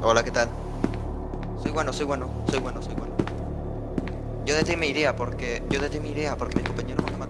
Hola, ¿qué tal? Soy bueno, soy bueno, soy bueno, soy bueno. Yo de ti me iría porque... Yo de ti me iría porque mis compañeros van a.